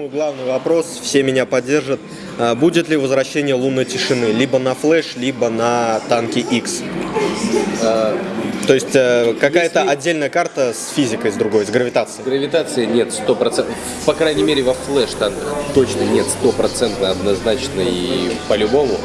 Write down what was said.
думаю, главный вопрос, все меня поддержат. А, будет ли возвращение лунной тишины либо на флеш, либо на танки X? А, то есть э, какая-то Если- отдельная карта с физикой, с другой, с гравитацией. Гравитации нет, сто процентов. По крайней мере, во флеш танках точно нет, стопроцентно, однозначно и по-любому.